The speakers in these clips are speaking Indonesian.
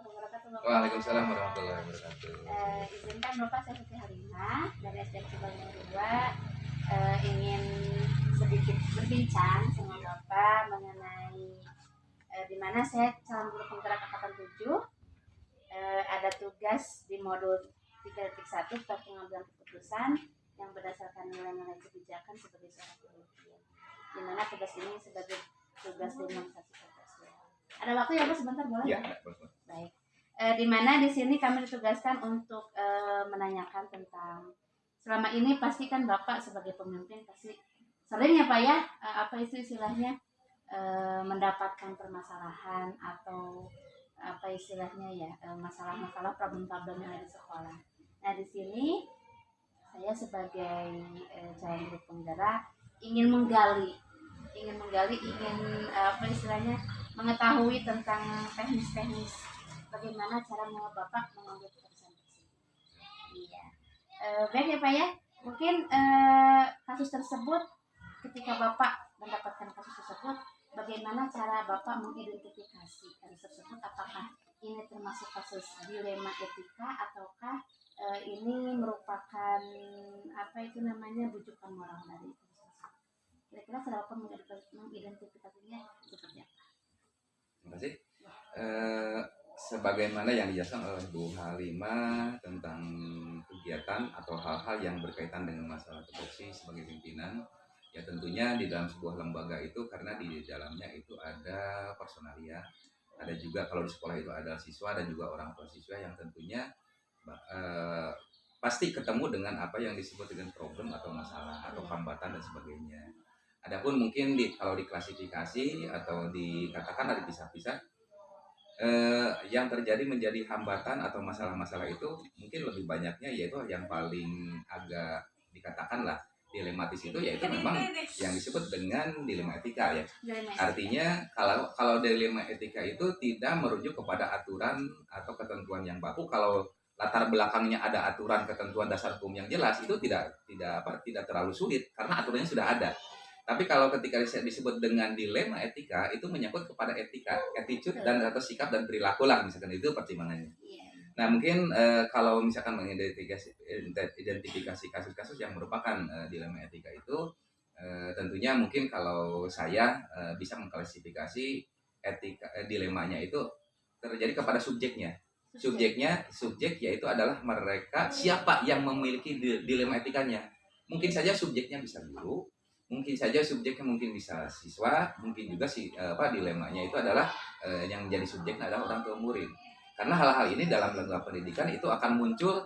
Waalaikumsalam warahmatullahi wabarakatuh. Eh, izinkan Bapak saya Siti Halimah dari SDN Cibalong 2 eh, ingin sedikit berbincang sama Bapak mengenai eh, di mana saya calon guru penggerak angkatan 7 eh, ada tugas di modul 3.1 tentang pengambilan keputusan yang berdasarkan nilai-nilai kebijakan sebagai seorang pemimpin. Di mana tugas ini sebagai tugas demonstrasi Pancasila. Ada waktu ya Bu sebentar boleh Ya, ya? boleh. Baik. Eh, di mana di sini kami ditugaskan untuk eh, menanyakan tentang selama ini pasti kan Bapak sebagai pemimpin pasti sering ya Pak ya eh, apa itu istilahnya eh, mendapatkan permasalahan atau apa istilahnya ya eh, masalah-masalah problem-problem yang ada di sekolah. Nah di sini saya sebagai eh, calon guru penggerak ingin menggali ingin menggali ingin eh, apa istilahnya mengetahui tentang teknis-teknis bagaimana cara bapak mengambil keputusan tersebut. Iya. Eh, baik ya pak ya. Mungkin eh, kasus tersebut ketika bapak mendapatkan kasus tersebut, bagaimana cara bapak mengidentifikasi kasus tersebut? Apakah ini termasuk kasus dilema etika ataukah eh, ini merupakan apa itu namanya bujukan moral dari? Kira-kira cara bapak mengidentifikasi- mengidentifikasinya seperti apa? Terima kasih. Eh, sebagaimana yang dijelaskan oleh Bu Halimah tentang kegiatan atau hal-hal yang berkaitan dengan masalah tupoksi sebagai pimpinan, ya tentunya di dalam sebuah lembaga itu karena di dalamnya itu ada personalia, ada juga kalau di sekolah itu ada siswa dan juga orang tua siswa yang tentunya eh, pasti ketemu dengan apa yang disebut dengan problem atau masalah atau hambatan dan sebagainya. Adapun mungkin di kalau diklasifikasi atau dikatakan ada pisah-pisah eh, yang terjadi menjadi hambatan atau masalah-masalah itu mungkin lebih banyaknya yaitu yang paling agak dikatakan lah dilematis itu yaitu memang yang disebut dengan dilema etika ya. Artinya kalau kalau dilema etika itu tidak merujuk kepada aturan atau ketentuan yang baku kalau latar belakangnya ada aturan ketentuan dasar hukum yang jelas itu tidak tidak apa tidak terlalu sulit karena aturannya sudah ada. Tapi kalau ketika dis- disebut dengan dilema etika itu menyangkut kepada etika, attitude dan atau sikap dan perilaku lah misalkan itu pertimbangannya. Iya. Nah mungkin eh, kalau misalkan mengidentifikasi identifikasi kasus-kasus yang merupakan eh, dilema etika itu eh, tentunya mungkin kalau saya bisa mengklasifikasi etika dilemanya itu terjadi kepada subjeknya. Subjeknya subjek yaitu adalah mereka siapa yang memiliki di- dilema etikanya. Mungkin saja subjeknya bisa guru, mungkin saja subjeknya mungkin bisa siswa, mungkin juga si eh, apa dilemanya itu adalah eh, yang menjadi subjeknya adalah orang tua murid. Karena hal-hal ini dalam lembaga pendidikan itu akan muncul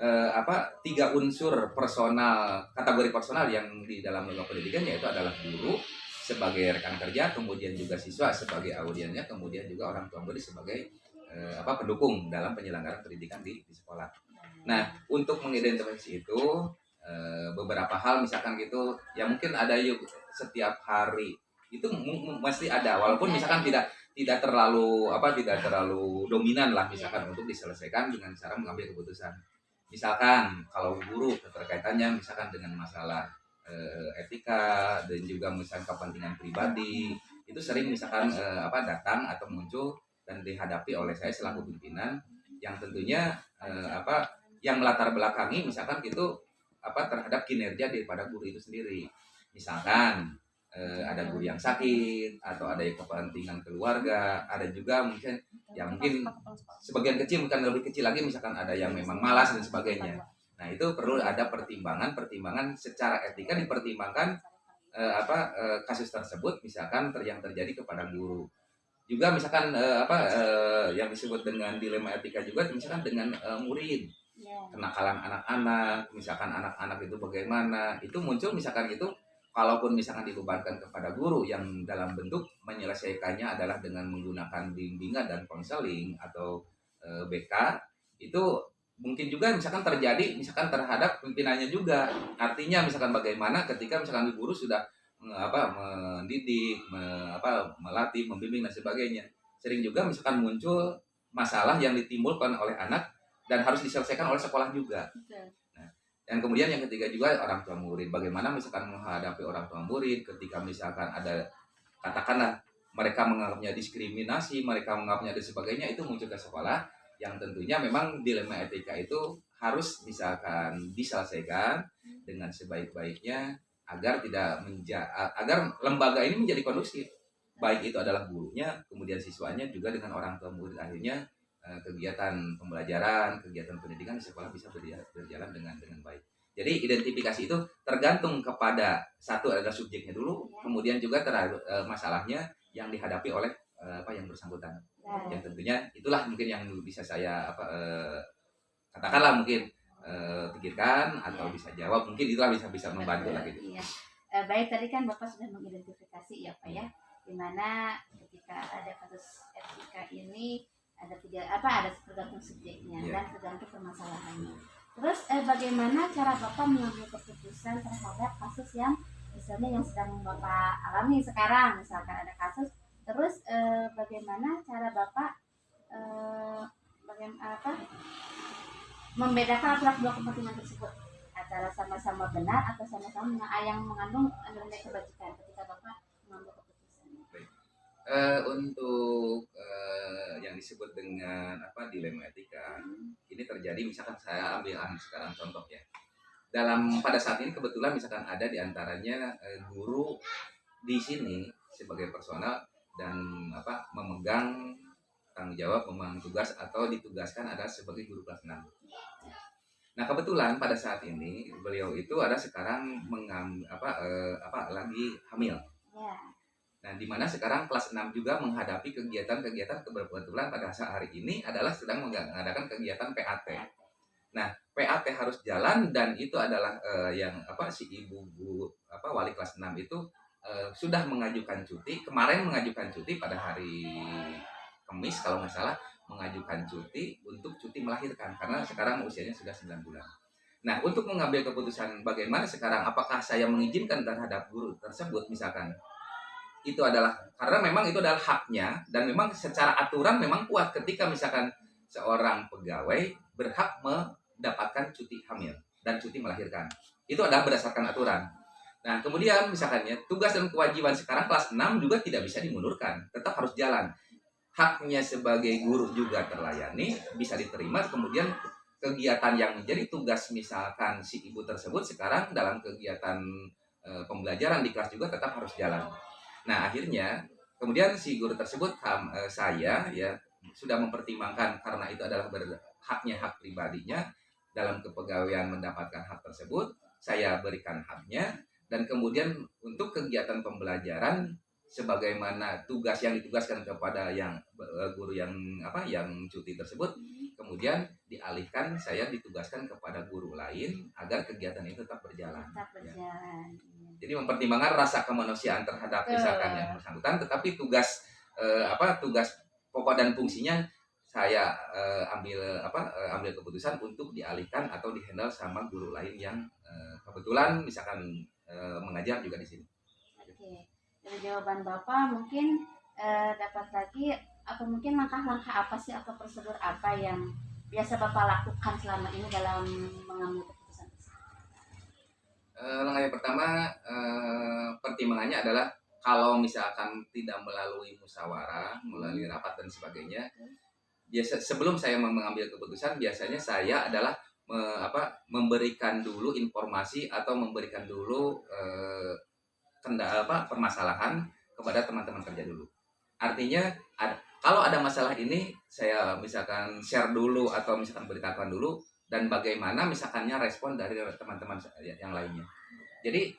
eh, apa tiga unsur personal kategori personal yang di dalam lembaga pendidikan yaitu adalah guru sebagai rekan kerja kemudian juga siswa sebagai audiennya kemudian juga orang tua murid sebagai eh, apa pendukung dalam penyelenggaraan pendidikan di, di sekolah. Nah, untuk mengidentifikasi itu beberapa hal misalkan gitu ya mungkin ada yuk setiap hari. Itu mesti ada walaupun misalkan tidak tidak terlalu apa tidak terlalu dominan lah misalkan untuk diselesaikan dengan cara mengambil keputusan. Misalkan kalau guru keterkaitannya misalkan dengan masalah eh, etika dan juga misalkan kepentingan pribadi itu sering misalkan eh, apa datang atau muncul dan dihadapi oleh saya selaku pimpinan. Yang tentunya eh, apa yang melatar belakangi misalkan gitu apa terhadap kinerja daripada guru itu sendiri. Misalkan eh, ada guru yang sakit atau ada yang kepentingan keluarga ada juga mungkin ya mungkin sebagian kecil bukan lebih kecil lagi misalkan ada yang memang malas dan sebagainya. Nah itu perlu ada pertimbangan pertimbangan secara etika dipertimbangkan eh, apa eh, kasus tersebut misalkan ter yang terjadi kepada guru. Juga misalkan eh, apa eh, yang disebut dengan dilema etika juga misalkan dengan eh, murid Iya. kenakalan anak-anak, misalkan anak-anak itu bagaimana, itu muncul misalkan itu, kalaupun misalkan dibebankan kepada guru yang dalam bentuk menyelesaikannya adalah dengan menggunakan bimbingan dan konseling atau eh, BK, itu mungkin juga misalkan terjadi misalkan terhadap pimpinannya juga. Artinya misalkan bagaimana ketika misalkan guru sudah apa mendidik, me- apa melatih, membimbing dan sebagainya. Sering juga misalkan muncul masalah yang ditimbulkan oleh anak dan harus diselesaikan oleh sekolah juga. Betul. Dan kemudian yang ketiga juga orang tua murid. Bagaimana misalkan menghadapi orang tua murid ketika misalkan ada katakanlah mereka menganggapnya diskriminasi, mereka menganggapnya dan sebagainya itu muncul ke sekolah yang tentunya memang dilema etika itu harus misalkan diselesaikan dengan sebaik-baiknya agar tidak menja agar lembaga ini menjadi kondusif baik itu adalah gurunya kemudian siswanya juga dengan orang tua murid akhirnya kegiatan pembelajaran kegiatan pendidikan di sekolah bisa berjalan dengan dengan baik jadi identifikasi itu tergantung kepada satu adalah subjeknya dulu kemudian juga terhadap eh, masalahnya yang dihadapi oleh uh, apa yang bersangkutan. Yang tentunya itulah mungkin yang bisa saya apa uh, katakanlah mungkin uh, pikirkan atau ya. bisa jawab mungkin itulah bisa bisa membantu lah gitu. Iya. Uh, baik tadi kan bapak sudah mengidentifikasi ya pak ya di mana ketika ada kasus etika ini ada tiga apa ada tergantung subjeknya yeah. dan tergantung permasalahannya. Terus eh, bagaimana cara bapak mengambil keputusan terhadap kasus yang misalnya yang sedang bapak alami sekarang misalkan ada kasus terus eh, bagaimana cara bapak eh, bagaimana apa membedakan antara dua kepentingan tersebut antara sama-sama benar atau sama-sama yang mengandung nilai kebajikan ketika bapak. Uh, untuk uh, yang disebut dengan apa dilema etika hmm. ini terjadi misalkan saya ambil sekarang contoh ya dalam pada saat ini kebetulan misalkan ada di antaranya eh, guru di sini sebagai personal dan apa memegang tanggung jawab memegang tugas atau ditugaskan ada sebagai guru kelas 6. Nah kebetulan pada saat ini beliau itu ada sekarang mengam apa eh, apa lagi hamil. Ya. Nah di mana sekarang kelas 6 juga menghadapi kegiatan-kegiatan kebetulan pada saat hari ini adalah sedang mengadakan kegiatan PAT. Nah, PAT harus jalan dan itu adalah uh, yang apa si ibu bu apa wali kelas 6 itu uh, sudah mengajukan cuti, kemarin mengajukan cuti pada hari Kamis kalau nggak salah mengajukan cuti untuk cuti melahirkan karena sekarang usianya sudah 9 bulan. Nah, untuk mengambil keputusan bagaimana sekarang apakah saya mengizinkan terhadap guru tersebut misalkan itu adalah karena memang itu adalah haknya dan memang secara aturan memang kuat ketika misalkan seorang pegawai berhak mendapatkan cuti hamil dan cuti melahirkan. Itu adalah berdasarkan aturan. Nah, kemudian misalkan ya, tugas dan kewajiban sekarang kelas 6 juga tidak bisa dimundurkan, tetap harus jalan. Haknya sebagai guru juga terlayani, bisa diterima, kemudian kegiatan yang menjadi tugas misalkan si ibu tersebut sekarang dalam kegiatan e, pembelajaran di kelas juga tetap harus jalan. Nah, akhirnya kemudian si guru tersebut e, saya ya sudah mempertimbangkan karena itu adalah haknya hak pribadinya dalam kepegawaian mendapatkan hak tersebut saya berikan haknya dan kemudian untuk kegiatan pembelajaran sebagaimana tugas yang ditugaskan kepada yang eh, guru yang apa yang cuti tersebut kemudian dialihkan saya ditugaskan kepada guru lain agar kegiatan itu tetap berjalan. Tetap ya. berjalan. Ya. Jadi mempertimbangkan rasa kemanusiaan terhadap misalkan yang bersangkutan, tetapi tugas eh, apa tugas pokok dan fungsinya saya uh, ambil apa uh, ambil keputusan untuk dialihkan atau dihandle sama guru lain yang uh, kebetulan misalkan uh, mengajar juga di sini. Oke, dari jawaban bapak mungkin uh, dapat lagi atau mungkin langkah-langkah apa sih atau prosedur apa yang biasa bapak lakukan selama ini dalam mengambil langkah yang pertama uh, pertimbangannya adalah kalau misalkan tidak melalui musyawarah, melalui rapat dan sebagainya, biasa sebelum saya mengambil keputusan biasanya saya adalah me, apa memberikan dulu informasi atau memberikan dulu eh, kendala apa permasalahan kepada teman-teman kerja dulu. Artinya ada, kalau ada masalah ini saya misalkan share dulu atau misalkan beritakan dulu dan bagaimana misalkannya respon dari teman-teman yang lainnya. Jadi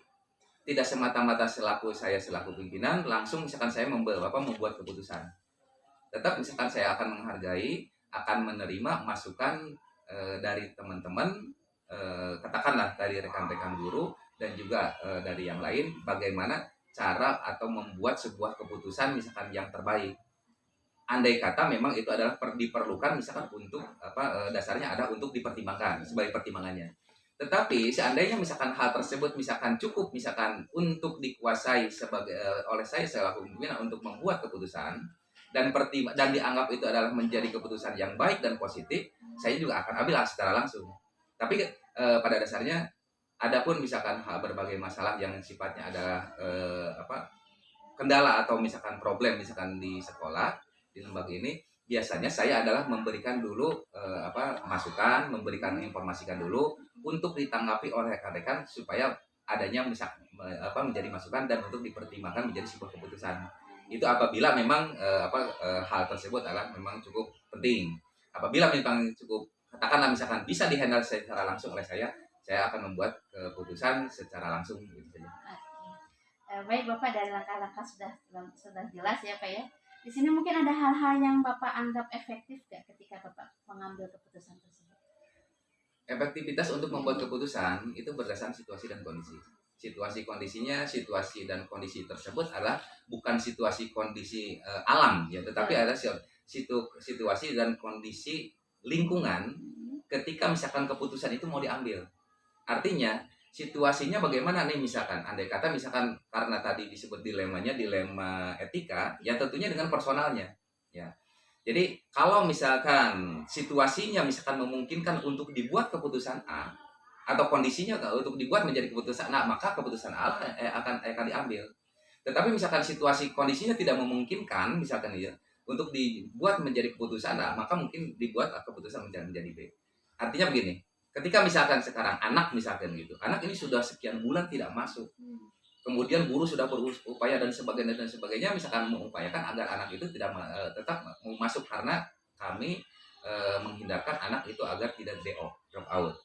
tidak semata-mata selaku saya selaku pimpinan langsung misalkan saya membuat apa membuat keputusan tetap misalkan saya akan menghargai akan menerima masukan e, dari teman-teman e, katakanlah dari rekan-rekan guru dan juga e, dari yang lain bagaimana cara atau membuat sebuah keputusan misalkan yang terbaik andai kata memang itu adalah per, diperlukan misalkan untuk apa e, dasarnya ada untuk dipertimbangkan sebagai pertimbangannya tetapi seandainya misalkan hal tersebut misalkan cukup misalkan untuk dikuasai sebagai oleh saya selaku pimpinan untuk membuat keputusan dan pertim dan dianggap itu adalah menjadi keputusan yang baik dan positif, saya juga akan ambil secara langsung. Tapi e, pada dasarnya, adapun misalkan berbagai masalah yang sifatnya adalah e, apa kendala atau misalkan problem misalkan di sekolah di lembaga ini biasanya saya adalah memberikan dulu eh, apa masukan, memberikan informasikan dulu untuk ditanggapi oleh rekan-rekan supaya adanya misal apa menjadi masukan dan untuk dipertimbangkan menjadi sebuah keputusan. Itu apabila memang eh, apa eh, hal tersebut adalah memang cukup penting. Apabila memang cukup katakanlah misalkan bisa dihandle secara langsung oleh saya, saya akan membuat keputusan secara langsung gitu saja. Eh, baik Bapak dari langkah-langkah sudah sudah jelas ya Pak ya. Di sini mungkin ada hal-hal yang Bapak anggap efektif gak ketika Bapak mengambil keputusan tersebut? Efektivitas untuk membuat keputusan itu berdasarkan situasi dan kondisi. Situasi kondisinya, situasi dan kondisi tersebut adalah bukan situasi kondisi uh, alam ya, tetapi Ya. ada situ, situasi dan kondisi lingkungan ketika misalkan keputusan itu mau diambil. Artinya situasinya bagaimana nih misalkan? Andai kata misalkan karena tadi disebut dilemanya dilema etika ya tentunya dengan personalnya ya. Jadi kalau misalkan situasinya misalkan memungkinkan untuk dibuat keputusan A atau kondisinya untuk dibuat menjadi keputusan A maka keputusan A akan akan diambil. Tetapi misalkan situasi kondisinya tidak memungkinkan misalkan ya untuk dibuat menjadi keputusan A maka mungkin dibuat keputusan menjadi B. Artinya begini ketika misalkan sekarang anak misalkan gitu anak ini sudah sekian bulan tidak masuk. Kemudian guru sudah berupaya dan sebagainya dan sebagainya misalkan mengupayakan agar anak itu tidak uh, tetap mau masuk karena kami uh, menghindarkan anak itu agar tidak DO drop out.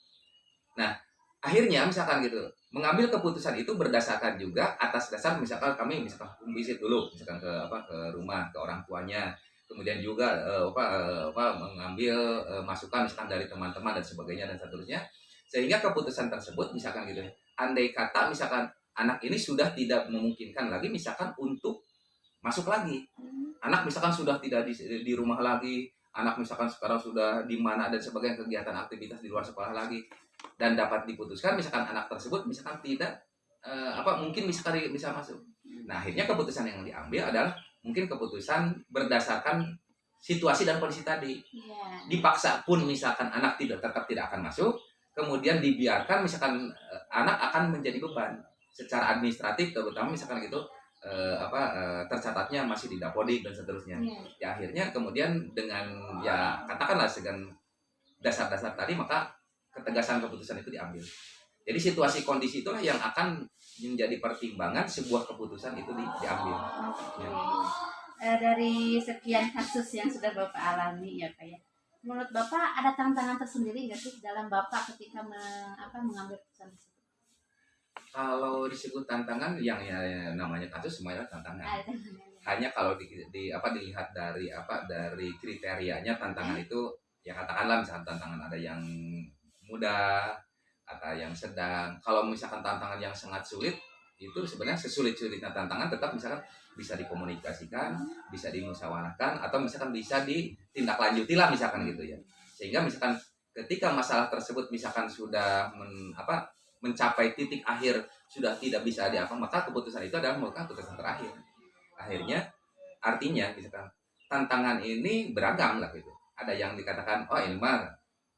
Nah akhirnya misalkan gitu mengambil keputusan itu berdasarkan juga atas dasar misalkan kami misalkan visit dulu misalkan ke apa ke rumah ke orang tuanya kemudian juga uh, apa, uh, apa mengambil uh, masukan misalkan dari teman-teman dan sebagainya dan seterusnya. Sehingga keputusan tersebut misalkan gitu andai kata misalkan anak ini sudah tidak memungkinkan lagi misalkan untuk masuk lagi. Anak misalkan sudah tidak di, di rumah lagi anak misalkan sekarang sudah di mana dan sebagainya kegiatan aktivitas di luar sekolah lagi dan dapat diputuskan misalkan anak tersebut misalkan tidak uh, apa mungkin misalkan bisa masuk. Nah akhirnya keputusan yang diambil adalah mungkin keputusan berdasarkan situasi dan kondisi tadi. Yeah. Dipaksa pun misalkan anak tidak tetap tidak akan masuk, kemudian dibiarkan misalkan eh, anak akan menjadi beban secara administratif terutama misalkan gitu eh, apa eh, tercatatnya masih di dapodik dan seterusnya. Yeah. Ya akhirnya kemudian dengan ya katakanlah dengan dasar-dasar tadi maka ketegasan keputusan itu diambil. Jadi situasi kondisi itulah yang akan menjadi pertimbangan sebuah keputusan itu di, diambil. Oke. Ya. Eh, dari sekian kasus yang sudah Bapak alami ya Pak ya. Menurut Bapak ada tantangan tersendiri nggak sih dalam Bapak ketika me- apa, mengambil keputusan tersebut? Kalau disebut tantangan yang ya, namanya kasus semuanya tantangan. Hanya kalau di, di apa dilihat dari apa dari kriterianya tantangan itu ya katakanlah misalkan tantangan ada yang mudah, ada yang sedang. Kalau misalkan tantangan yang sangat sulit itu sebenarnya sesulit-sulitnya tantangan tetap misalkan bisa dikomunikasikan, bisa dimusyawarahkan atau misalkan bisa ditindaklanjuti lah misalkan gitu ya. Sehingga misalkan ketika masalah tersebut misalkan sudah men, apa mencapai titik akhir sudah tidak bisa diapa maka keputusan itu adalah merupakan keputusan terakhir. Akhirnya artinya misalkan tantangan ini beragam lah gitu. Ada yang dikatakan oh ini mah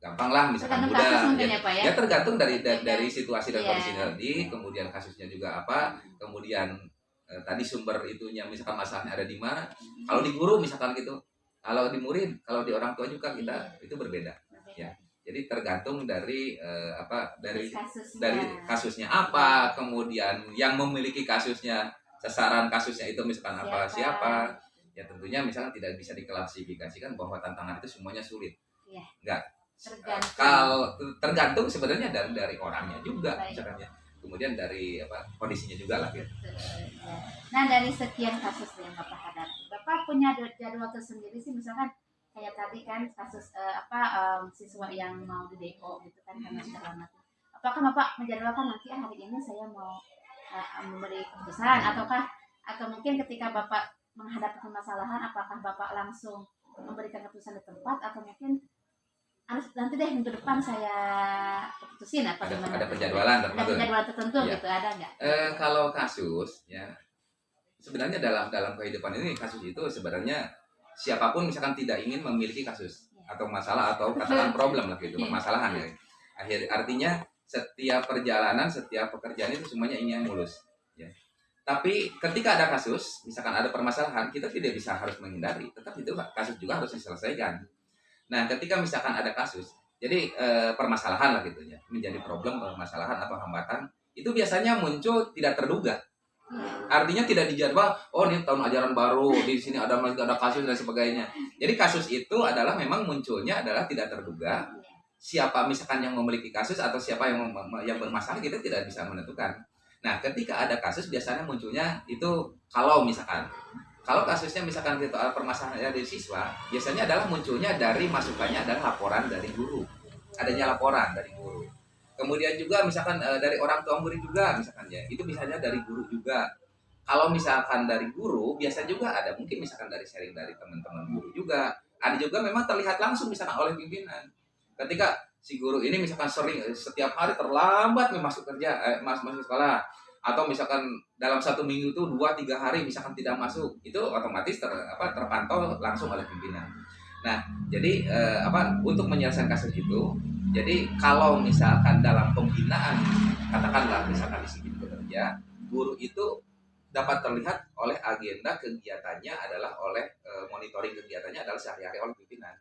gampang lah misalkan Tergantung mudah mungkin ya, ya Pak ya. ya tergantung dari dari, dari situasi dan Iya. kondisi tadi kemudian kasusnya juga apa kemudian eh, tadi sumber itunya misalkan masalahnya ada di mana kalau di guru misalkan gitu kalau di murid kalau di orang tua juga kita itu berbeda ya. jadi tergantung dari eh, apa dari kasusnya. dari kasusnya apa kemudian yang memiliki kasusnya sasaran kasusnya itu misalkan apa Siapa? siapa ya tentunya misalkan tidak bisa diklasifikasikan bahwa tantangan itu semuanya sulit Iya. enggak tergantung. kalau tergantung sebenarnya dari dari orangnya juga Baik. misalkan ya kemudian dari apa kondisinya juga lah Ya. Nah dari sekian kasus yang Bapak hadapi, Bapak punya jad- jadwal tersendiri sih misalkan kayak tadi kan kasus eh, apa em, siswa yang mau di DO gitu kan karena sudah lama. Apakah Bapak menjadwalkan nanti ah, hari ini saya mau eh, memberi keputusan ataukah atau mungkin ketika Bapak menghadapi permasalahan apakah Bapak langsung memberikan keputusan di tempat atau mungkin nanti deh minggu depan saya keputusin apa ada gimana. ada penjadwalan ada tertentu. penjadwalan tertentu Iya. gitu ada nggak? eh, kalau kasus ya sebenarnya dalam dalam kehidupan ini kasus itu sebenarnya siapa pun misalkan tidak ingin memiliki kasus atau masalah atau katakan problem lah gitu permasalahan ya. Akhir artinya setiap perjalanan setiap pekerjaan itu semuanya ingin mulus ya. Tapi ketika ada kasus, misalkan ada permasalahan, kita tidak bisa harus menghindari, tetap itu kasus juga harus diselesaikan. Nah, ketika misalkan ada kasus, jadi eh, permasalahan lah gitu ya, menjadi problem permasalahan atau hambatan, itu biasanya muncul tidak terduga. Artinya tidak dijadwal, oh ini tahun ajaran baru, di sini ada ada kasus dan sebagainya. Jadi kasus itu adalah memang munculnya adalah tidak terduga. Siapa misalkan yang memiliki kasus atau siapa yang yang bermasalah kita tidak bisa menentukan. Nah, ketika ada kasus biasanya munculnya itu kalau misalkan kalau kasusnya misalkan kita permasalahan dari siswa, biasanya adalah munculnya dari masukannya adalah laporan dari guru. Adanya laporan dari guru. Kemudian juga misalkan e, dari orang tua murid juga misalkan ya, itu misalnya dari guru juga. Kalau misalkan dari guru, biasa juga ada mungkin misalkan dari sharing dari teman-teman guru juga. Ada juga memang terlihat langsung misalkan oleh pimpinan. Ketika si guru ini misalkan sering setiap hari terlambat masuk kerja eh, masuk masuk sekolah atau misalkan dalam satu minggu itu dua tiga hari misalkan tidak masuk itu otomatis ter, apa, terpantau langsung oleh pimpinan. Nah jadi eh, apa untuk menyelesaikan kasus itu jadi kalau misalkan dalam pembinaan katakanlah misalkan di sini bekerja guru itu dapat terlihat oleh agenda kegiatannya adalah oleh e, monitoring kegiatannya adalah sehari-hari oleh pimpinan.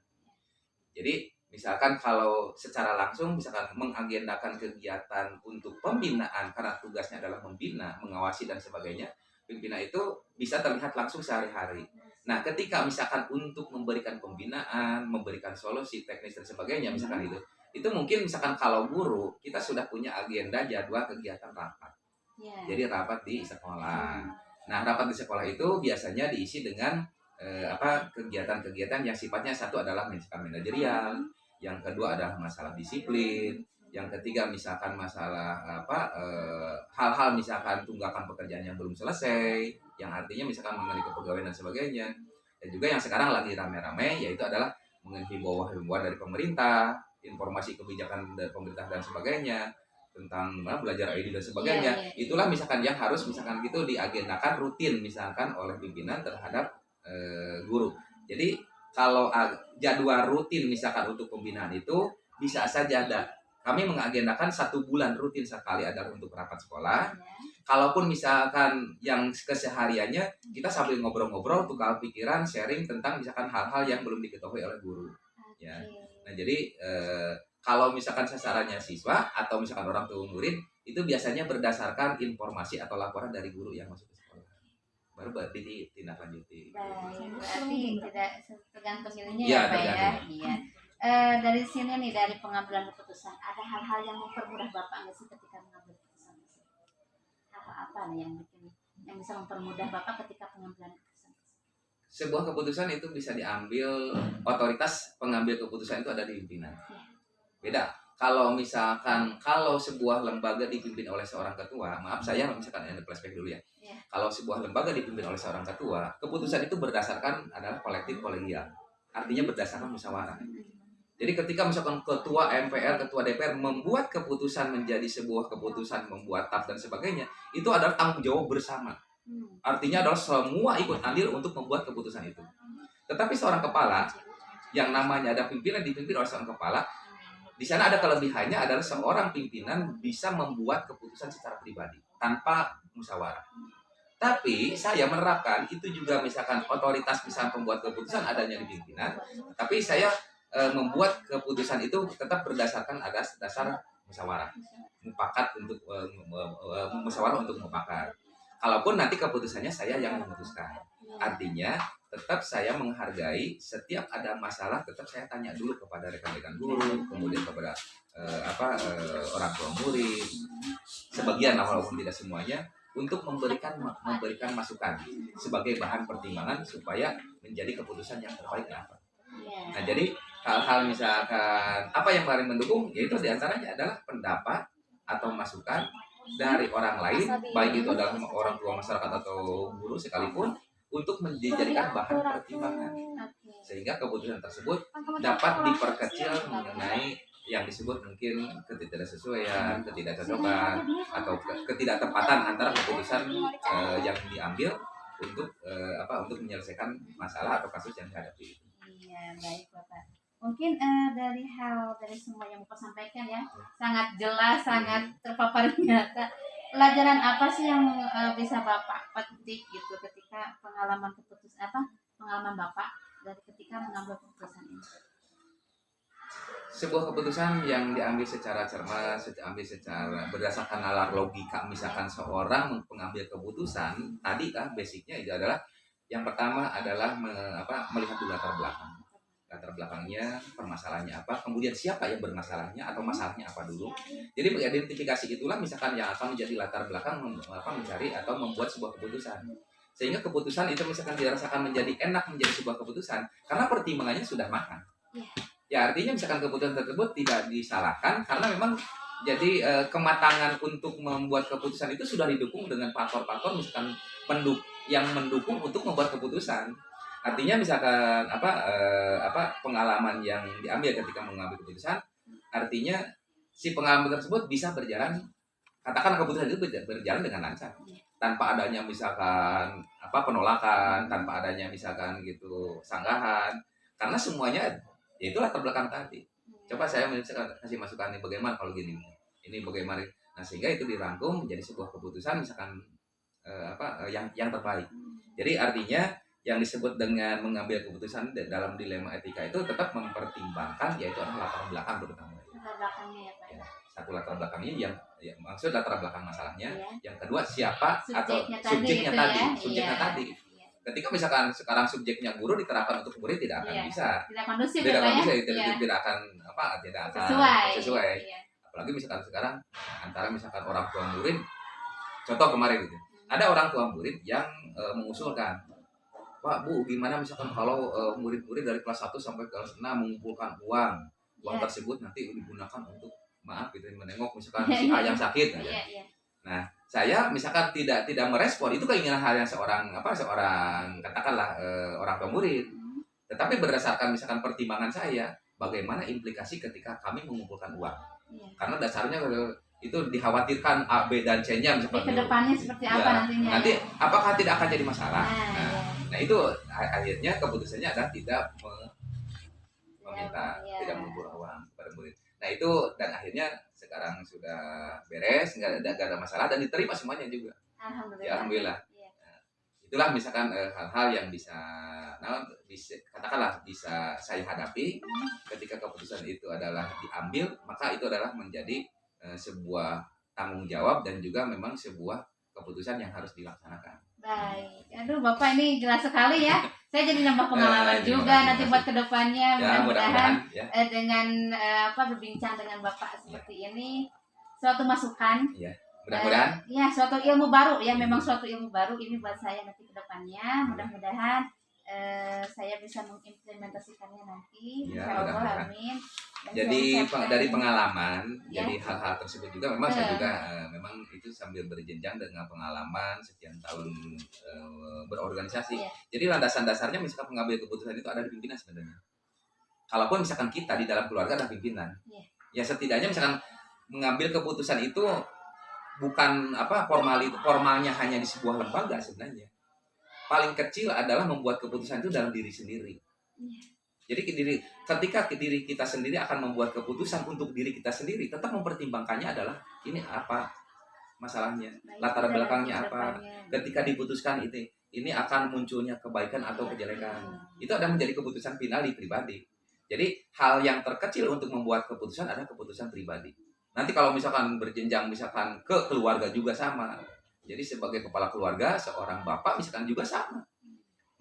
Jadi Misalkan kalau secara langsung misalkan mengagendakan kegiatan untuk pembinaan karena tugasnya adalah membina, mengawasi dan sebagainya, pimpinan itu bisa terlihat langsung sehari-hari. Nah, ketika misalkan untuk memberikan pembinaan, memberikan solusi teknis dan sebagainya, misalkan itu, itu mungkin misalkan kalau guru kita sudah punya agenda jadwal kegiatan rapat. Yeah. Jadi rapat di sekolah. Nah, rapat di sekolah itu biasanya diisi dengan eh, apa kegiatan-kegiatan yang sifatnya satu adalah misalkan manajerial, yang kedua adalah masalah disiplin, yang ketiga misalkan masalah apa eh, hal-hal e, misalkan tunggakan pekerjaan yang belum selesai, yang artinya misalkan mengenai kepegawaian dan sebagainya. Dan juga yang sekarang lagi rame-rame yaitu adalah mengenai himbauan-himbauan dari pemerintah, informasi kebijakan dari pemerintah dan sebagainya tentang nah, belajar ID dan sebagainya. Yeah, yeah. Itulah misalkan yang harus misalkan gitu diagendakan rutin misalkan oleh pimpinan terhadap e, guru. Jadi kalau jadwal rutin misalkan untuk pembinaan itu bisa saja ada. Kami mengagendakan satu bulan rutin sekali ada untuk rapat sekolah. Ya. Kalaupun misalkan yang kesehariannya kita sambil ngobrol-ngobrol tukar pikiran, sharing tentang misalkan hal-hal yang belum diketahui oleh guru. Okay. Ya. Nah jadi eh, kalau misalkan sasarannya siswa atau misalkan orang tua murid itu biasanya berdasarkan informasi atau laporan dari guru yang masuk baru berarti tindak lanjuti. Baik, berarti tidak tergantung ininya ya, ya Pak ya. Iya. E, dari sini nih dari pengambilan keputusan ada hal-hal yang mempermudah Bapak nggak sih ketika mengambil keputusan? Apa apa nih yang bikin yang bisa mempermudah Bapak ketika pengambilan keputusan? Sebuah keputusan itu bisa diambil otoritas pengambil keputusan itu ada di pimpinan. Ya. Beda kalau misalkan kalau sebuah lembaga dipimpin oleh seorang ketua, maaf saya misalkan ada flashback dulu ya. Yeah. Kalau sebuah lembaga dipimpin oleh seorang ketua, keputusan itu berdasarkan adalah kolektif kolegial. Artinya berdasarkan musyawarah. Jadi ketika misalkan ketua MPR, ketua DPR membuat keputusan menjadi sebuah keputusan, membuat tap dan sebagainya, itu adalah tanggung jawab bersama. Hmm. Artinya adalah semua ikut andil untuk membuat keputusan itu. Tetapi seorang kepala yang namanya ada pimpinan dipimpin oleh seorang kepala, di sana ada kelebihannya adalah seorang pimpinan bisa membuat keputusan secara pribadi tanpa musyawarah. Tapi saya menerapkan itu juga misalkan otoritas bisa membuat keputusan adanya di pimpinan, tapi saya e, membuat keputusan itu tetap berdasarkan ada dasar musyawarah, mufakat untuk e, e, musyawarah untuk mufakat. Kalaupun nanti keputusannya saya yang memutuskan, artinya tetap saya menghargai setiap ada masalah tetap saya tanya dulu kepada rekan-rekan guru kemudian kepada uh, apa uh, orang tua murid sebagian walaupun tidak semuanya untuk memberikan memberikan masukan sebagai bahan pertimbangan supaya menjadi keputusan yang terbaik apa iya. nah jadi hal-hal misalkan apa yang paling mendukung yaitu di antaranya adalah pendapat atau masukan dari orang lain baik itu adalah orang tua masyarakat atau guru sekalipun untuk dijadikan bahan pertimbangan sehingga keputusan tersebut dapat diperkecil mengenai yang disebut mungkin ketidaksesuaian, ketidakcocokan atau ketidaktepatan antara keputusan uh, yang diambil untuk uh, apa untuk menyelesaikan masalah atau kasus yang dihadapi. Iya, baik Bapak. Mungkin uh, dari hal dari semua yang Bapak sampaikan ya, sangat jelas, sangat terpapar nyata pelajaran apa sih yang eh, bisa bapak petik gitu ketika pengalaman keputus apa pengalaman bapak dari ketika mengambil keputusan ini? Sebuah keputusan yang diambil secara cermat, diambil secara berdasarkan nalar logika, misalkan seorang pengambil keputusan, tadi kan basicnya itu adalah yang pertama adalah me, apa, melihat latar belakang, latar belakangnya, permasalahannya apa, kemudian siapa yang bermasalahnya atau masalahnya apa dulu. Jadi identifikasi itulah misalkan yang akan menjadi latar belakang mem, apa, mencari atau membuat sebuah keputusan. Sehingga keputusan itu misalkan dirasakan menjadi enak menjadi sebuah keputusan karena pertimbangannya sudah makan ya artinya misalkan keputusan tersebut tidak disalahkan karena memang jadi e, kematangan untuk membuat keputusan itu sudah didukung dengan faktor-faktor misalkan penduk yang mendukung untuk membuat keputusan artinya misalkan apa e, apa pengalaman yang diambil ketika mengambil keputusan artinya si pengalaman tersebut bisa berjalan katakan keputusan itu berjalan dengan lancar. Tanpa adanya misalkan apa penolakan tanpa adanya misalkan gitu sanggahan. Karena semuanya ya itulah terbelakang tadi. Coba saya misalkan kasih masukan nih bagaimana kalau gini? Ini bagaimana? Nah sehingga itu dirangkum menjadi sebuah keputusan misalkan eh, apa eh, yang yang terbaik. Jadi artinya yang disebut dengan mengambil keputusan dalam dilema etika itu tetap mempertimbangkan yaitu adalah latar belakang terutama latar belakangnya ya pak? Ya, satu latar belakangnya yang ya, maksud latar belakang masalahnya. Iya. yang kedua siapa atau Subjeknya tadi subjeknya itu tadi ya, subjeknya iya. tadi. Ketika misalkan sekarang subjeknya guru diterapkan untuk murid tidak akan Iya. bisa. Tidak kondusif tidak ya pak akan ya. bisa tidak, Iya. tidak akan apa tidak akan sesuai. sesuai. Iya. apalagi misalkan sekarang antara misalkan orang tua murid contoh kemarin gitu. Ada orang tua murid yang e, mengusulkan Pak Bu gimana misalkan kalau e, murid-murid dari kelas 1 sampai kelas 6 mengumpulkan uang uang Iya. tersebut nanti digunakan untuk maaf gitu menengok misalkan si A yang sakit aja iya iya saya misalkan tidak tidak merespon itu keinginan hal yang seorang apa seorang katakanlah eh, orang tua murid Hmm. tetapi berdasarkan misalkan pertimbangan saya bagaimana implikasi ketika kami mengumpulkan uang iya karena dasarnya eh, itu dikhawatirkan A B dan C nya Jadi misalkan ke depannya seperti Ya, apa nantinya nanti ya? apakah tidak akan jadi masalah nah, nah, iya. Nah itu akhirnya keputusannya adalah tidak me- meminta Iya. tidak mengumpul uang kepada murid nah itu dan akhirnya sekarang sudah beres nggak ada, nggak ada masalah dan diterima semuanya juga alhamdulillah Ya, alhamdulillah. Iya. itulah misalkan eh, hal-hal yang bisa nah bisa katakanlah bisa saya hadapi ketika keputusan itu adalah diambil maka itu adalah menjadi eh, sebuah tanggung jawab dan juga memang sebuah keputusan yang harus dilaksanakan Baik, aduh Bapak ini jelas sekali ya. Saya jadi nambah Eh, pengalaman juga nanti buat ke depannya. ya Mudah-mudahan ya eh, dengan eh, apa berbincang dengan Bapak seperti ini suatu masukan. mudah-mudahan Eh, ya suatu ilmu baru ya Hmm. memang suatu ilmu baru ini buat saya nanti ke depannya. Mudah-mudahan eh, saya bisa mengimplementasikannya nanti. Ya, Insya Allah, mudah-mudahan. amin. Dan jadi saya dari pengalaman Ya. jadi hal-hal tersebut juga memang saya Eh. juga eh, memang itu sambil berjenjang dengan pengalaman sekian tahun eh, berorganisasi Iya. jadi landasan dasarnya misalkan pengambil keputusan itu ada di pimpinan sebenarnya kalaupun misalkan kita di dalam keluarga ada pimpinan Iya. ya setidaknya misalkan mengambil keputusan itu bukan apa formal formalnya hanya di sebuah lembaga sebenarnya paling kecil adalah membuat keputusan itu dalam diri sendiri Iya. jadi diri, ketika ke diri kita sendiri akan membuat keputusan untuk diri kita sendiri, tetap mempertimbangkannya adalah ini apa masalahnya, Baik, latar belakangnya apa. Ketika diputuskan itu, ini akan munculnya kebaikan atau Iya. kejelekan. Hmm. Itu ada menjadi keputusan final di pribadi. Jadi hal yang terkecil untuk membuat keputusan adalah keputusan pribadi. Nanti kalau misalkan berjenjang misalkan ke keluarga juga sama. Jadi sebagai kepala keluarga, seorang bapak misalkan juga sama.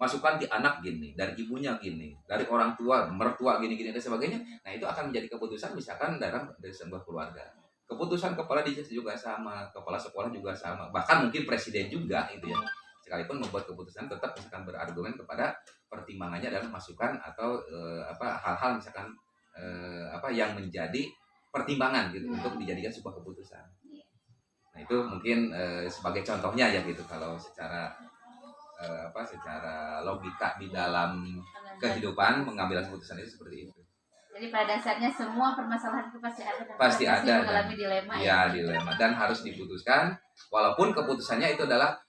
Masukan di anak gini, dari ibunya gini, dari orang tua, mertua gini-gini dan sebagainya. Nah itu akan menjadi keputusan misalkan dalam dari sebuah keluarga. Keputusan kepala dinas juga sama, kepala sekolah juga sama, bahkan mungkin presiden juga itu ya. Sekalipun membuat keputusan tetap misalkan berargumen kepada pertimbangannya adalah masukan atau eh, apa hal-hal misalkan eh, apa yang menjadi pertimbangan gitu Hmm. untuk dijadikan sebuah keputusan. Itu mungkin eh, sebagai contohnya ya gitu kalau secara eh, apa secara logika di dalam kehidupan mengambil keputusan itu seperti itu. Jadi pada dasarnya semua permasalahan itu pasti ada dan Pasti ada, mengalami dilema Ya dilema dan harus diputuskan walaupun keputusannya itu adalah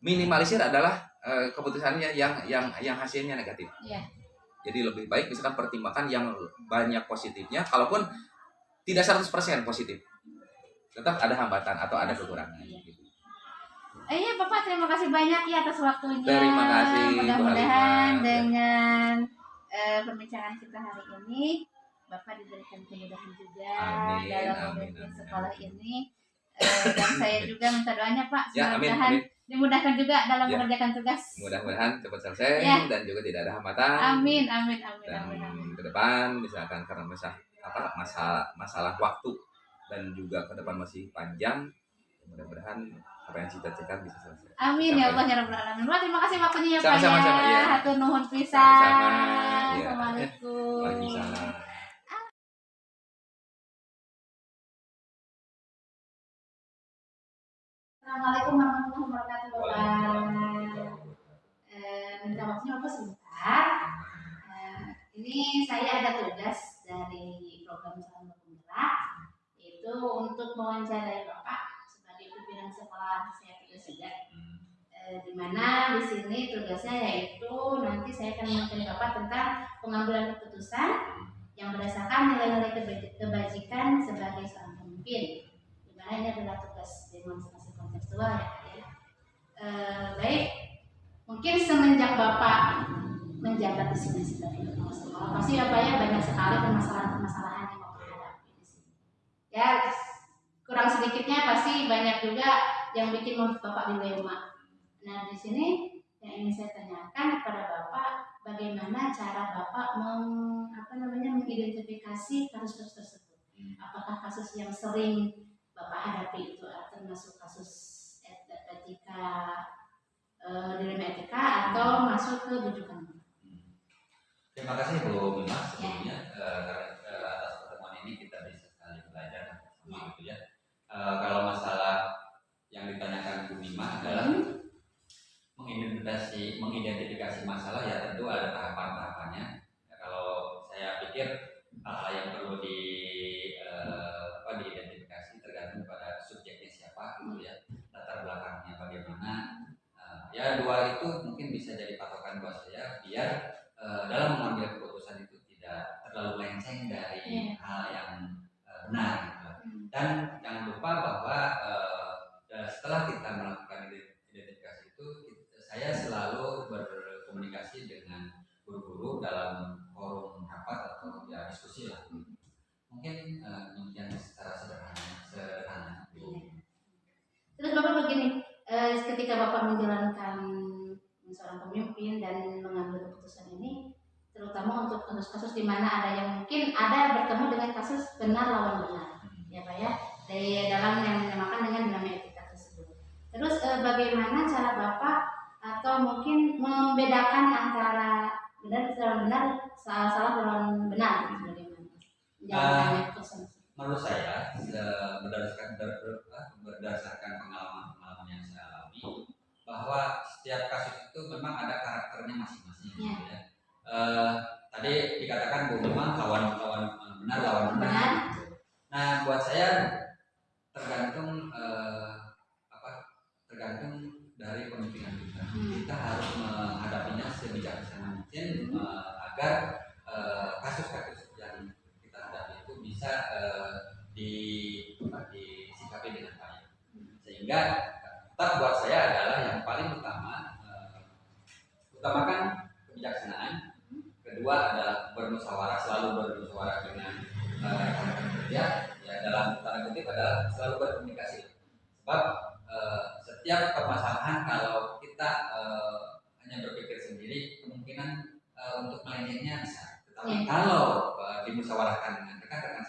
minimalisir adalah eh, keputusannya yang yang yang hasilnya negatif. Iya. Jadi lebih baik misalkan pertimbangkan yang banyak positifnya kalaupun tidak 100% positif. Tetap ada hambatan atau ada kekurangan Iya. gitu. Eh, iya Bapak terima kasih banyak ya atas waktunya. Terima kasih, Mudah-mudahan Halimah. dengan eh, perbincangan kita hari ini Bapak diberikan kemudahan juga Amin, dalam amin, memimpin amin, sekolah ini. Eh, dan saya juga minta doanya Pak Ya, amin, mudah-mudahan amin. dimudahkan juga dalam Ya. mengerjakan tugas. Mudah-mudahan cepat selesai Ya. dan juga tidak ada hambatan. Amin, amin, amin, Dan amin, amin. ke depan misalkan karena masalah apa masalah masalah waktu dan juga ke depan masih panjang, mudah-mudahan apa yang cita-cita bisa selesai. Amin ya Sampai- Allah ya Rabbal Alamin. Wah, terima kasih waktunya ya Pak Sama-sama, ya. sama, iya. Hatur nuhun pisan. Sama-sama, iya. Assalamualaikum. Waalaikumsalam. Assalamualaikum warahmatullahi wabarakatuh Bapak. Eh, minta waktunya Bapak sebentar. Eh, ini saya ada tugas dari program calon penggerak itu untuk mewawancarai Bapak sebagai pimpinan sekolah saya tidak sejak eh, di mana di sini tugasnya yaitu nanti saya akan mewawancari Bapak tentang pengambilan keputusan yang berdasarkan nilai-nilai keba- kebajikan sebagai seorang pemimpin. Di mana ini adalah tugas demonstrasi kontekstual ya ya. Eh, baik, mungkin semenjak Bapak menjabat di sini sebagai kepala sekolah, pasti Bapak ya banyak sekali permasalahan-permasalahan yang Bapak hadapi di sini. Ya, kurang sedikitnya pasti banyak juga yang bikin Bapak dilema. Nah, di sini yang ingin saya tanyakan kepada Bapak, bagaimana cara Bapak meng, apa namanya mengidentifikasi kasus-kasus tersebut? Apakah kasus yang sering Bapak hadapi itu termasuk kasus et- etika eh, dilema etika atau masuk ke bujukan? Terima kasih Bu Bima sebelumnya eh, karena eh, atas pertemuan ini kita bisa sekali belajar sama gitu ya. Eh, kalau masalah yang ditanyakan Bu Bima adalah Hmm. mengidentifikasi mengidentifikasi masalah ya tentu ada tahapan-tahapannya. Ya, kalau saya pikir hal-hal yang perlu di eh, apa diidentifikasi tergantung pada subjeknya siapa gitu ya, latar belakangnya bagaimana. Eh, ya dua itu mungkin bisa jadi patokan buat saya biar eh, dalam mengambil keputusan itu tidak terlalu melenceng dari Iya. hal yang eh, benar. gitu. Hmm. Dan jangan lupa bahwa eh, eh, setelah kita melakukan ident- identifikasi itu, kita- saya selalu berkomunikasi dengan guru-guru dalam forum rapat atau ya diskusi lah. Mungkin eh, demikian secara sederhana. sederhana. Terus Bapak begini, eh, ketika Bapak menjalankan seorang pemimpin dan mengambil keputusan ini, terutama untuk kasus-kasus di mana ada yang mungkin ada bertemu dengan kasus benar lawan benar, ya Pak ya, dari dalam yang dinamakan dengan dinamika etika tersebut. Terus eh, bagaimana cara Bapak atau mungkin membedakan antara benar lawan benar, salah salah lawan benar, bagaimana? Keputusan. Menurut saya, se- berdasarkan berdasarkan pengalaman-pengalaman yang saya alami, bahwa setiap kasus itu memang ada karakternya masing-masing. Gitu ya. Eh, tadi dikatakan Bu memang eh, benar lawan benar. Nah, buat saya tergantung eh, apa? Tergantung dari pemimpinan kita. Hmm. Kita harus menghadapinya sebijaksana mungkin eh, agar eh, kasus-kasus yang kita hadapi itu bisa eh, di disikapi dengan baik. Sehingga tetap buat saya adalah yang paling utama eh, utamakan. Kedua adalah bermusyawarah, selalu bermusyawarah dengan eh, rekan-rekan kerja. Ya dalam tanda kutip adalah selalu berkomunikasi. Sebab eh, setiap permasalahan kalau kita eh, hanya berpikir sendiri, kemungkinan eh, untuk melencengnya bisa. Tetapi Iya. kalau eh, dimusyawarahkan dengan rekan-rekan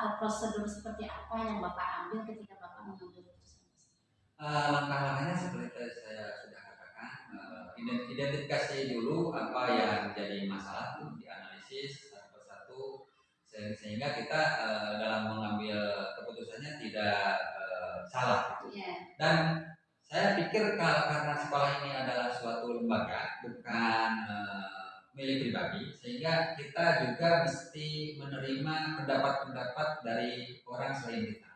atau prosedur seperti apa yang Bapak ambil ketika Bapak mengambil keputusan? Eh, langkah-langkahnya seperti tadi saya sudah katakan, ident- identifikasi dulu apa yang jadi masalah itu dianalisis satu persatu se- sehingga kita eh, dalam mengambil keputusannya tidak eh, salah. Iya. Dan saya pikir kalau karena sekolah ini adalah suatu lembaga bukan eh, milik pribadi sehingga kita juga mesti menerima pendapat-pendapat dari orang selain kita.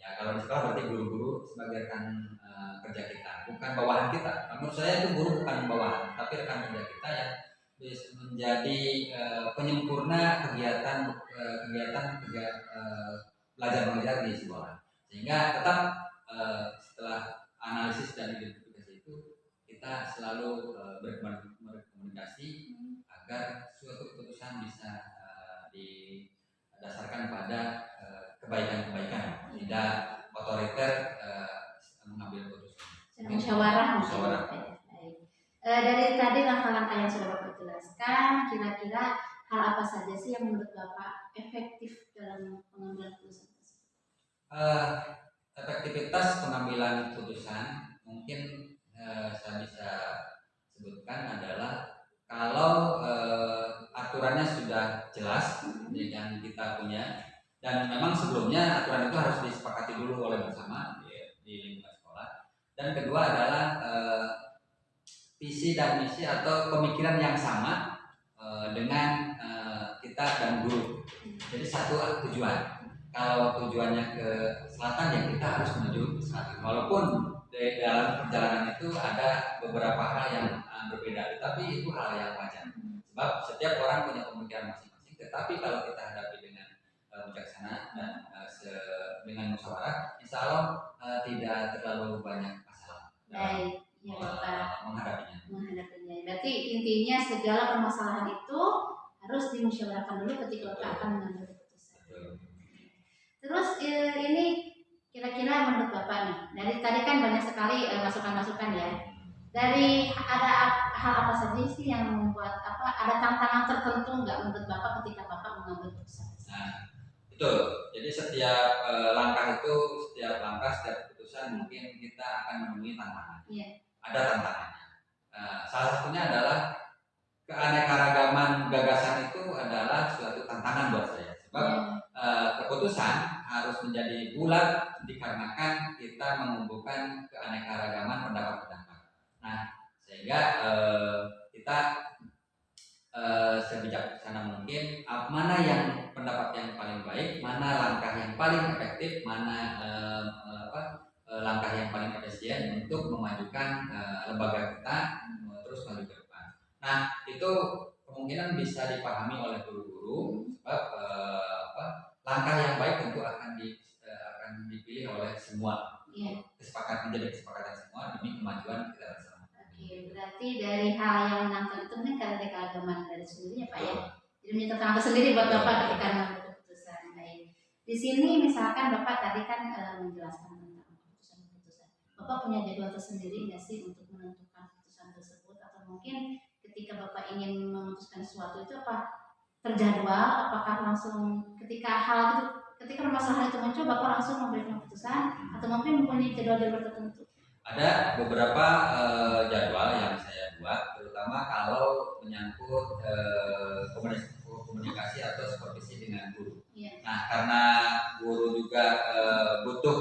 Ya kalau di berarti guru-guru sebagai rekan eh, kerja kita, bukan bawahan kita. Menurut saya itu guru bukan bawahan, tapi rekan kerja kita yang menjadi eh, penyempurna kegiatan eh, kegiatan kerja eh, belajar mengajar di sekolah. Sehingga tetap eh, setelah analisis dan identifikasi itu kita selalu berkomun- berkomunikasi agar suatu keputusan bisa eh, didasarkan pada eh, kebaikan-kebaikan, tidak otoriter eh, mengambil keputusan. musyawarah Musyawarah. Dari tadi langkah-langkah yang sudah Bapak jelaskan, kira-kira hal apa saja sih yang menurut Bapak efektif dalam pengambilan keputusan tersebut? Eh, efektivitas pengambilan keputusan itu hal yang wajar sebab setiap orang punya pemikiran masing-masing tetapi kalau kita hadapi dengan uh, bijaksana dan uh, se- dengan musyawarah insya Allah uh, tidak terlalu banyak masalah dalam Baik, ya uh, menghadapinya menghadapinya. Berarti intinya segala permasalahan itu harus dimusyawarahkan dulu ketika Bapak akan mengambil keputusan. Betul. Terus ini kira-kira menurut Bapak nih, dari tadi kan banyak sekali masukan-masukan ya. Dari ada hal apa saja sih yang membuat apa ada tantangan tertentu nggak menurut Bapak ketika Bapak mengambil keputusan? Nah, betul. Jadi setiap eh, langkah itu, setiap langkah, setiap keputusan mungkin kita akan menemui tantangan. Iya. Ada tantangannya. Nah, salah satunya adalah keanekaragaman gagasan itu adalah suatu tantangan buat saya. Sebab eh, keputusan harus menjadi bulat dikarenakan kita mengumpulkan keanekaragaman pendapat-pendapat. Nah, sehingga eh, kita eh, sebijaksana mungkin ap- mana yang pendapat yang paling baik, mana langkah yang paling efektif, mana eh, apa langkah yang paling efisien untuk memajukan lembaga kita terus maju ke depan. Nah, itu kemungkinan bisa dipahami oleh guru-guru sebab apa, langkah yang baik tentu akan di eh, akan dipilih oleh semua Iya. kesepakatan menjadi kesepakatan semua demi kemajuan kita bersama. Oke, berarti dari hal yang menangkap itu mungkin karena ada keagamaan dari sendiri ya Pak ya. Jadi tersendiri buat Bapak ketika mengambil keputusan. Baik. Di sini misalkan Bapak tadi kan eh, menjelaskan tentang keputusan-keputusan. Bapak punya jadwal tersendiri nggak sih untuk menentukan keputusan tersebut atau mungkin ketika Bapak ingin memutuskan sesuatu itu apa terjadwal? Apakah langsung ketika hal itu ketika permasalahan itu muncul Bapak langsung memberikan keputusan atau mungkin mempunyai jadwal-jadwal tertentu? Ada beberapa eh, jadwal yang saya buat, terutama kalau menyangkut komunikasi, komunikasi atau supervisi dengan guru. Iya. Nah, karena guru juga eh, butuh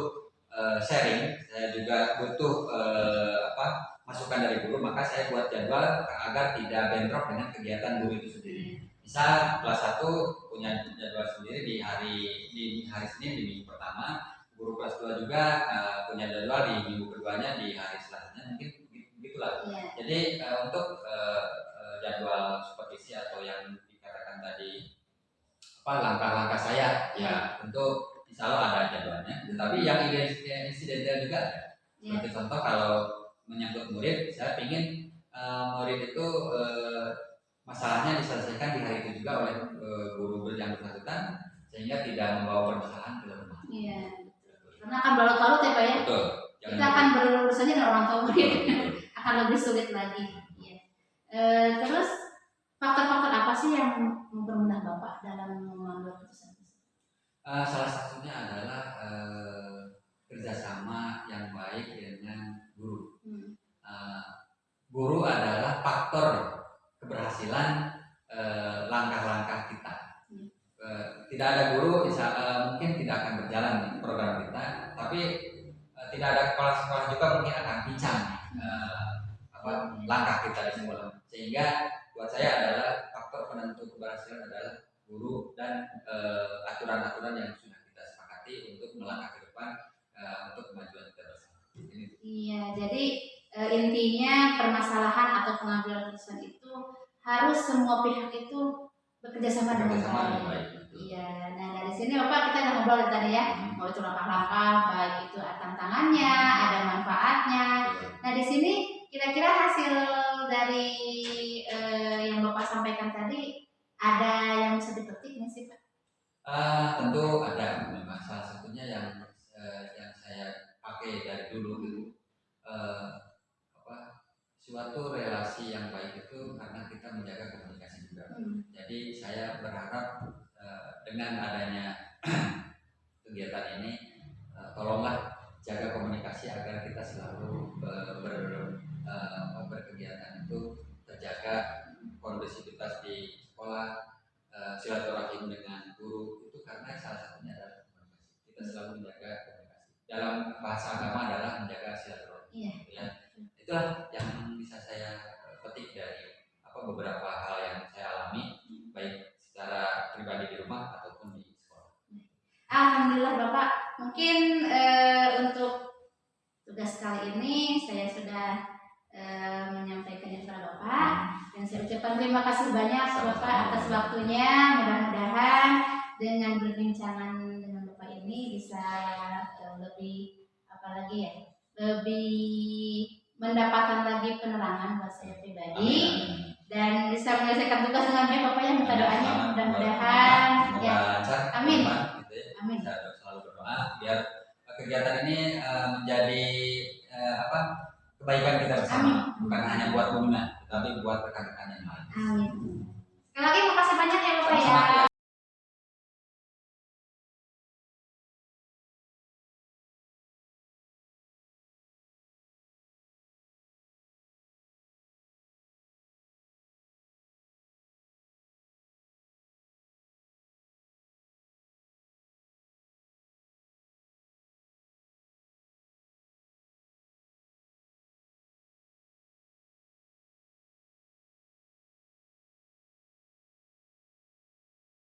eh, sharing, saya juga butuh eh, apa masukan dari guru, maka saya buat jadwal agar tidak bentrok dengan kegiatan guru itu sendiri. Misal kelas 1 punya jadwal sendiri di hari di hari Senin di minggu pertama, guru kelas 2 juga eh, punya jadwal di minggu keduanya di hari Selasanya mungkin begitu- begitulah. Iya. Jadi eh, untuk eh, jadwal supervisi atau yang apa langkah-langkah saya ya tentu insya Allah ada jadwalnya. Tetapi yang ide- yang insidental juga ada. Iya. Seperti contoh kalau menyangkut murid, saya ingin eh, murid itu eh, masalahnya diselesaikan di hari itu juga oleh eh, guru yang bersangkutan sehingga tidak membawa permasalahan ke rumah. Iya. Karena akan berlarut-larut ya Pak ya. Betul. Kita akan berurusan dengan orang tua murid. Akan lebih sulit lagi. Iya. Eh, terus faktor-faktor apa sih yang mempermudah Bapak dalam mengambil keputusan? Eh, salah satunya adalah eh, kerjasama yang baik dengan guru. Hmm. Eh, guru adalah faktor keberhasilan langkah-langkah kita. Hmm. Eh, tidak ada guru, insya- eh, mungkin tidak akan berjalan program kita. Tapi eh, tidak ada kepala-kepala juga mungkin akan pincang apa langkah kita di sekolah. Sehingga buat saya adalah faktor penentu keberhasilan adalah guru dan eh, aturan-aturan yang sudah kita sepakati untuk melangkah ke depan eh, untuk kemajuan kita bersama. Iya, jadi e, intinya permasalahan atau pengambilan keputusan itu harus semua pihak itu bekerja sama dengan baik. Iya, nah dari sini Bapak kita akan ngobrol tadi ya, hmm. mau itu langkah-langkah, baik itu tantangannya, ada manfaatnya. Nah di sini kira-kira hasil dari eh, yang Bapak sampaikan tadi ada yang bisa dipetik nggak sih Pak? Ah, tentu ada memang salah satunya yang eh, yang saya pakai dari dulu gitu eh, apa suatu relasi yang baik itu karena kita menjaga komunikasi juga Hmm. jadi saya berharap eh, dengan adanya kegiatan ini eh, tolonglah jaga komunikasi agar kita selalu ber, ber- eh, apa, berkegiatan itu terjaga kondusivitas di sekolah eh, silaturahim dengan guru itu karena salah satunya adalah komunikasi. Kita selalu menjaga komunikasi. Dalam bahasa agama adalah menjaga silaturahim. Iya. gitu ya. Itulah yang bisa saya eh, petik dari apa beberapa hal yang saya alami baik secara pribadi di rumah ataupun di sekolah. Alhamdulillah Bapak, mungkin eh, untuk tugas kali ini saya sudah eh, menyampaikannya kepada Bapak. Dan saya ucapkan terima kasih banyak Bapak atas waktunya. Mudah-mudahan dengan berbincangan dengan Bapak ini bisa eh, lebih apa lagi ya, lebih mendapatkan lagi penerangan buat saya pribadi. Dan bisa menyelesaikan tugas dengan baik Bapak yang minta doanya mudah-mudahan ya. Amin. gitu ya. amin. Kita selalu berdoa biar kegiatan ini eh, menjadi apa kebaikan kita bersama Amin. bukan hanya buat pengguna tetapi buat rekan-rekan yang lain amin sekali lagi makasih banyak ya Bapak ya.